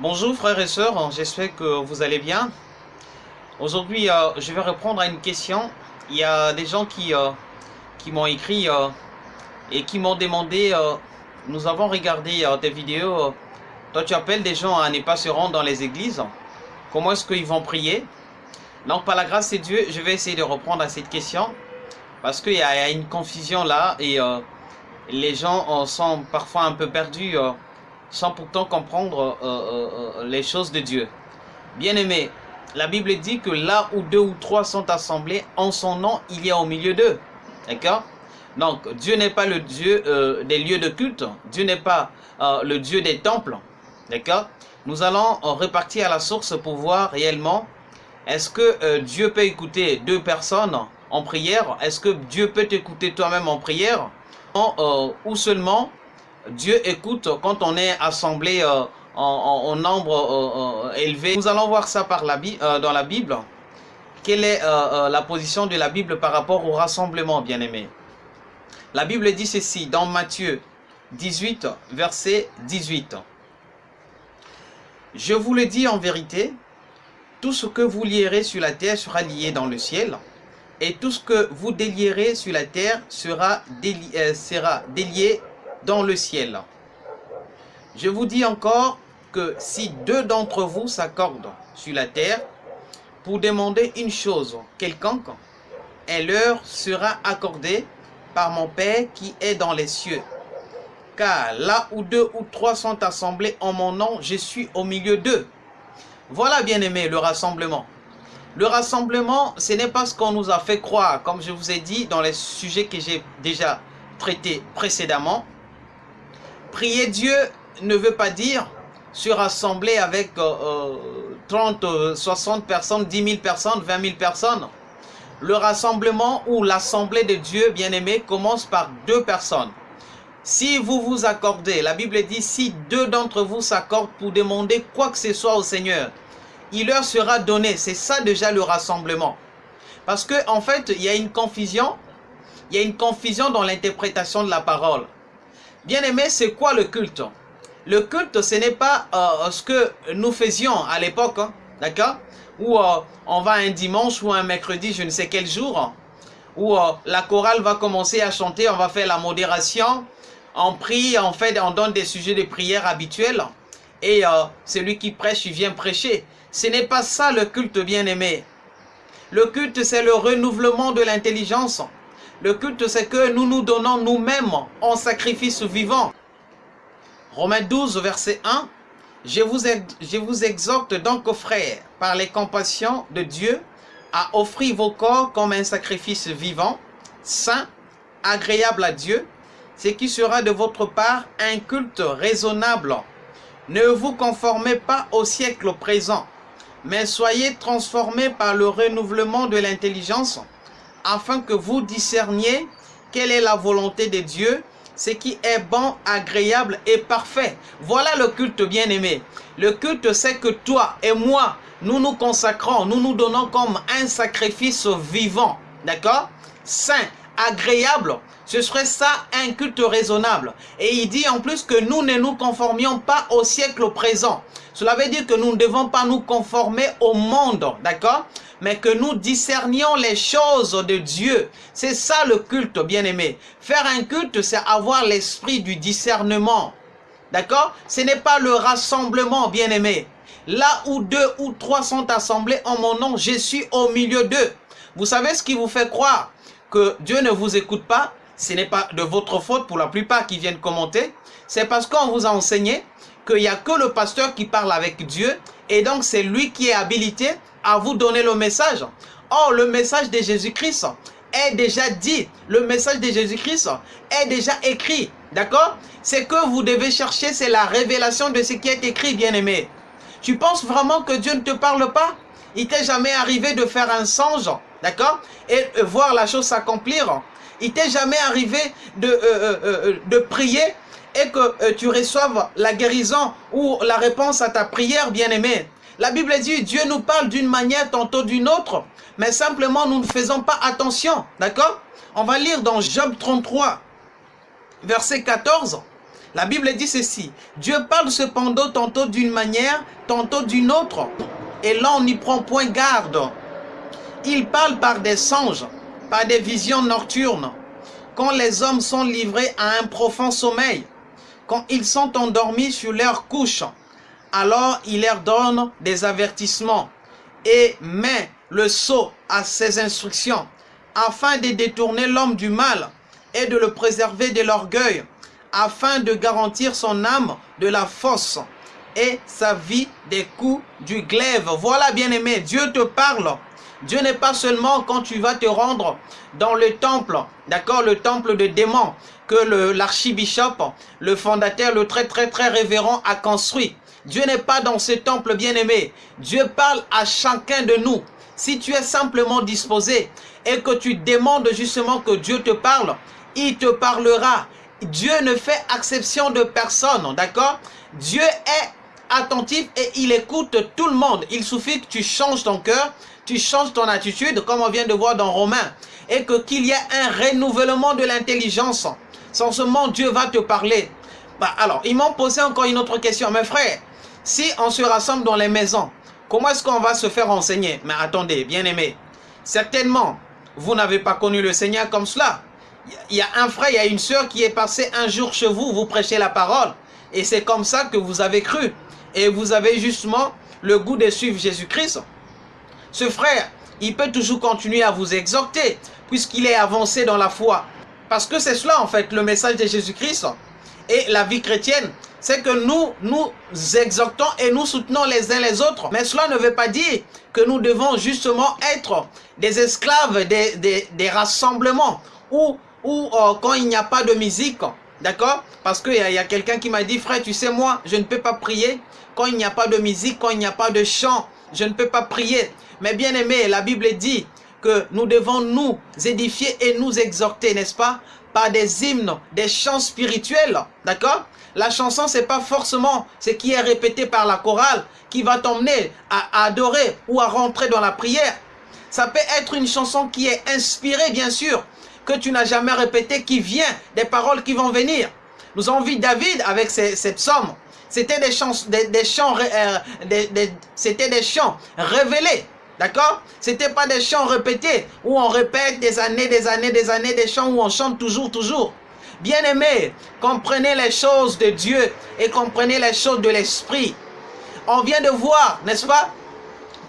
Bonjour frères et sœurs, j'espère que vous allez bien. Aujourd'hui, euh, je vais répondre à une question. Il y a des gens qui, euh, qui m'ont écrit euh, et qui m'ont demandé, nous avons regardé tes vidéos, toi tu appelles des gens à ne pas se rendre dans les églises, comment est-ce qu'ils vont prier? Donc par la grâce de Dieu, je vais essayer de reprendre à cette question, parce qu'il y, a une confusion là et les gens sont parfois un peu perdus sans pourtant comprendre euh, euh, euh, les choses de Dieu. Bien-aimé, la Bible dit que là où deux ou trois sont assemblés, en son nom, il y a au milieu d'eux. D'accord? Donc, Dieu n'est pas le Dieu des lieux de culte. Dieu n'est pas le Dieu des temples. D'accord? Nous allons repartir à la source pour voir réellement est-ce que Dieu peut écouter deux personnes en prière? Est-ce que Dieu peut t'écouter toi-même en prière? Ou seulement Dieu écoute quand on est assemblé euh, en, nombre euh, euh, élevé. Nous allons voir ça par la, dans la Bible. Quelle est la position de la Bible par rapport au rassemblement, bien-aimé? La Bible dit ceci dans Matthieu 18, verset 18. Je vous le dis en vérité, tout ce que vous lierez sur la terre sera lié dans le ciel, et tout ce que vous délierez sur la terre sera, sera délié dans le ciel. Je vous dis encore que si deux d'entre vous s'accordent sur la terre pour demander une chose quelconque, elle leur sera accordée par mon Père qui est dans les cieux. Car là où deux ou trois sont assemblés en mon nom, je suis au milieu d'eux. Voilà, bien aimé, le rassemblement. Le rassemblement, ce n'est pas ce qu'on nous a fait croire, comme je vous ai dit dans les sujets que j'ai déjà traités précédemment. Prier Dieu ne veut pas dire se rassembler avec 30, euh, 60 euh, personnes, 10 000 personnes, 20 000 personnes. Le rassemblement ou l'assemblée de Dieu, bien-aimé, commence par deux personnes. Si vous vous accordez, la Bible dit, si deux d'entre vous s'accordent pour demander quoi que ce soit au Seigneur, il leur sera donné. C'est ça déjà le rassemblement. Parce que en fait, il y a une confusion. Il y a une confusion dans l'interprétation de la parole. Bien aimé, c'est quoi le culte? Le culte, ce n'est pas euh, ce que nous faisions à l'époque, hein, d'accord? Où euh, on va un dimanche ou un mercredi, je ne sais quel jour, où euh, la chorale va commencer à chanter, on va faire la modération, on prie, en fait, on donne des sujets de prière habituels, et celui qui prêche, il vient prêcher. Ce n'est pas ça le culte bien-aimé. Le culte, c'est le renouvellement de l'intelligence. Le culte, c'est que nous nous donnons nous-mêmes en sacrifice vivant. Romains 12, verset 1. Je vous, exhorte donc, frères, par les compassions de Dieu, à offrir vos corps comme un sacrifice vivant, saint, agréable à Dieu, ce qui sera de votre part un culte raisonnable. Ne vous conformez pas au siècle présent, mais soyez transformés par le renouvellement de l'intelligence, afin que vous discerniez quelle est la volonté de Dieu, ce qui est bon, agréable et parfait. Voilà le culte bien-aimé. Le culte, c'est que toi et moi, nous nous consacrons, nous nous donnons comme un sacrifice vivant, d'accord? Saint, agréable, ce serait ça un culte raisonnable. Et il dit en plus que nous ne nous conformions pas au siècle présent. Cela veut dire que nous ne devons pas nous conformer au monde, d'accord? Mais que nous discernions les choses de Dieu. C'est ça le culte, bien-aimé. Faire un culte, c'est avoir l'esprit du discernement. D'accord? Ce n'est pas le rassemblement, bien-aimé. Là où deux ou trois sont assemblés en mon nom, je suis au milieu d'eux. Vous savez ce qui vous fait croire que Dieu ne vous écoute pas? Ce n'est pas de votre faute pour la plupart qui viennent commenter. C'est parce qu'on vous a enseigné qu'il n'y a que le pasteur qui parle avec Dieu et donc c'est lui qui est habilité à vous donner le message. Or, le message de Jésus-Christ est déjà dit. Le message de Jésus-Christ est déjà écrit. D'accord? Ce que vous devez chercher, c'est la révélation de ce qui est écrit, bien-aimé. Tu penses vraiment que Dieu ne te parle pas? Il t'est jamais arrivé de faire un songe, d'accord? Et voir la chose s'accomplir. Il t'est jamais arrivé de, euh, euh, euh, de prier et que tu reçoives la guérison ou la réponse à ta prière, bien-aimé. La Bible dit, Dieu nous parle d'une manière, tantôt d'une autre, mais simplement nous ne faisons pas attention, d'accord? On va lire dans Job 33, verset 14. La Bible dit ceci. Dieu parle cependant tantôt d'une manière, tantôt d'une autre. Et l'on n'y prend point garde. Il parle par des songes, par des visions nocturnes. Quand les hommes sont livrés à un profond sommeil, quand ils sont endormis sur leur couche, alors il leur donne des avertissements et met le sceau à ses instructions afin de détourner l'homme du mal et de le préserver de l'orgueil afin de garantir son âme de la fosse et sa vie des coups du glaive. Voilà bien aimé, Dieu te parle. Dieu n'est pas seulement quand tu vas te rendre dans le temple, d'accord, le temple de démons que l'archibishop, le fondateur, le très très très révérend a construit. Dieu n'est pas dans ce temple bien-aimé. Dieu parle à chacun de nous. Si tu es simplement disposé et que tu demandes justement que Dieu te parle, il te parlera. Dieu ne fait exception de personne, d'accord? Dieu est attentif et il écoute tout le monde. Il suffit que tu changes ton cœur, tu changes ton attitude, comme on vient de voir dans Romains, et que qu'il y ait un renouvellement de l'intelligence. Sans ce moment, Dieu va te parler. Bah, alors, ils m'ont posé encore une autre question. Mes frères, si on se rassemble dans les maisons, comment est-ce qu'on va se faire enseigner? Mais attendez, bien aimé, certainement, vous n'avez pas connu le Seigneur comme cela. Il y a un frère, il y a une soeur qui est passé un jour chez vous, vous prêchez la parole. Et c'est comme ça que vous avez cru. Et vous avez justement le goût de suivre Jésus-Christ. Ce frère, il peut toujours continuer à vous exhorter, puisqu'il est avancé dans la foi. Parce que c'est cela en fait, le message de Jésus-Christ. Et la vie chrétienne, c'est que nous nous exhortons et nous soutenons les uns les autres. Mais cela ne veut pas dire que nous devons justement être des esclaves des, des rassemblements ou ou euh, quand il n'y a pas de musique, d'accord? Parce qu'il y a, a quelqu'un qui m'a dit, frère, tu sais, moi, je ne peux pas prier quand il n'y a pas de musique, quand il n'y a pas de chant, je ne peux pas prier. Mais bien aimé, la Bible dit que nous devons nous édifier et nous exhorter, n'est-ce pas Par des hymnes, des chants spirituels, d'accord? La chanson, c'est pas forcément ce qui est répété par la chorale qui va t'emmener à adorer ou à rentrer dans la prière. Ça peut être une chanson qui est inspirée, bien sûr, que tu n'as jamais répété qui vient des paroles qui vont venir. Nous avons vu David avec cette psaume. C'était des chants, des, euh, c'était des chants révélés. D'accord? C'était pas des chants répétés où on répète des années, des années, des années, des chants où on chante toujours, toujours. Bien-aimés, comprenez les choses de Dieu et comprenez les choses de l'Esprit. On vient de voir, n'est-ce pas,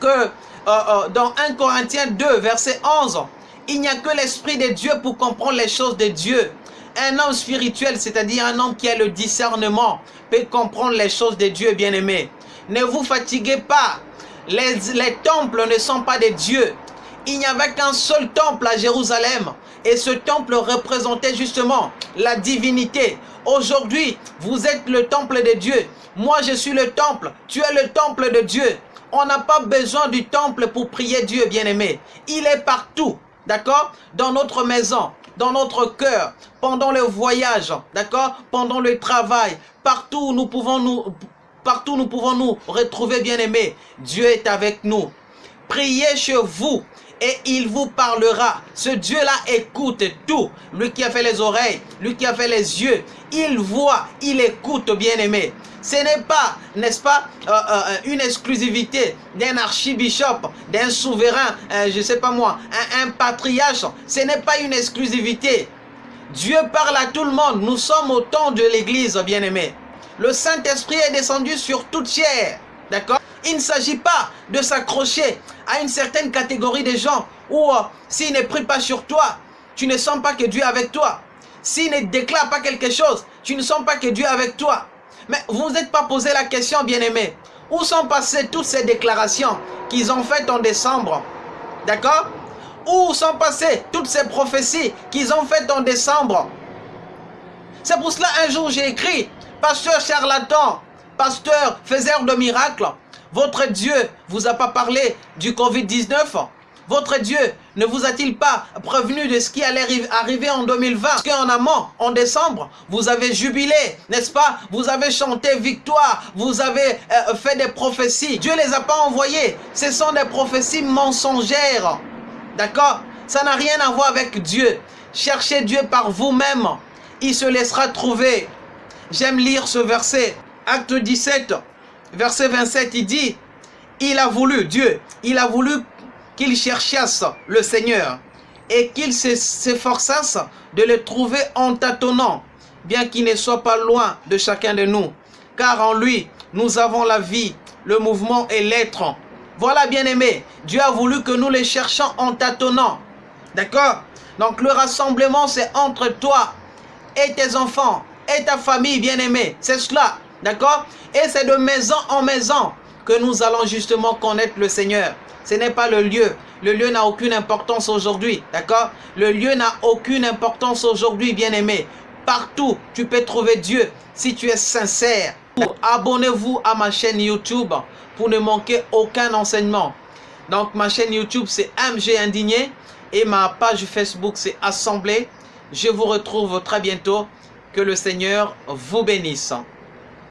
que euh, euh, dans 1 Corinthiens 2, verset 11, il n'y a que l'Esprit de Dieu pour comprendre les choses de Dieu. Un homme spirituel, c'est-à-dire un homme qui a le discernement, peut comprendre les choses de Dieu, bien-aimé. Ne vous fatiguez pas. Les, les temples ne sont pas des dieux. Il n'y avait qu'un seul temple à Jérusalem. Et ce temple représentait justement la divinité. Aujourd'hui, vous êtes le temple de Dieu. Moi, je suis le temple. Tu es le temple de Dieu. On n'a pas besoin du temple pour prier Dieu, bien-aimé. Il est partout d'accord? Dans notre maison, dans notre cœur, pendant le voyage, d'accord? Pendant le travail, partout nous pouvons nous, partout nous pouvons nous retrouver bien aimés. Dieu est avec nous. Priez chez vous et il vous parlera. Ce Dieu-là écoute tout. Lui qui a fait les oreilles, lui qui a fait les yeux, il voit, il écoute, bien aimé. Ce n'est pas, n'est-ce pas, euh, euh, une exclusivité d'un archibishop, d'un souverain, euh, je ne sais pas moi, un, un patriarche. Ce n'est pas une exclusivité. Dieu parle à tout le monde. Nous sommes au temps de l'église, bien-aimé. Le Saint-Esprit est descendu sur toute chair. D'accord? Il ne s'agit pas de s'accrocher à une certaine catégorie de gens où s'il ne prie pas sur toi, tu ne sens pas que Dieu est avec toi. S'il ne déclare pas quelque chose, tu ne sens pas que Dieu est avec toi. Mais vous n'êtes pas posé la question, bien-aimé. Où sont passées toutes ces déclarations qu'ils ont faites en décembre D'accord? Où sont passées toutes ces prophéties qu'ils ont faites en décembre? C'est pour cela un jour j'ai écrit, pasteur charlatan, pasteur faiseur de miracles, votre Dieu vous a pas parlé du Covid-19? Votre Dieu ne vous a-t-il pas prévenu de ce qui allait arriver en 2020 Parce qu'en amont, en décembre, vous avez jubilé, n'est-ce pas? Vous avez chanté victoire, vous avez euh, fait des prophéties. Dieu ne les a pas envoyées. Ce sont des prophéties mensongères. D'accord? Ça n'a rien à voir avec Dieu. Cherchez Dieu par vous-même. Il se laissera trouver. J'aime lire ce verset. Acte 17, verset 27, il dit, il a voulu, Dieu, il a voulu qu'il cherchasse le Seigneur et qu'il s'efforçasse de le trouver en tâtonnant, bien qu'il ne soit pas loin de chacun de nous. Car en lui, nous avons la vie, le mouvement et l'être. Voilà, bien-aimé, Dieu a voulu que nous les cherchions en tâtonnant. D'accord? Donc le rassemblement, c'est entre toi et tes enfants et ta famille, bien-aimé. C'est cela. D'accord? Et c'est de maison en maison que nous allons justement connaître le Seigneur. Ce n'est pas le lieu. Le lieu n'a aucune importance aujourd'hui. D'accord? Le lieu n'a aucune importance aujourd'hui, bien-aimé. Partout, tu peux trouver Dieu si tu es sincère. Abonnez-vous à ma chaîne YouTube pour ne manquer aucun enseignement. Donc, ma chaîne YouTube, c'est MG Indigné. Et ma page Facebook, c'est Assemblée. Je vous retrouve très bientôt. Que le Seigneur vous bénisse.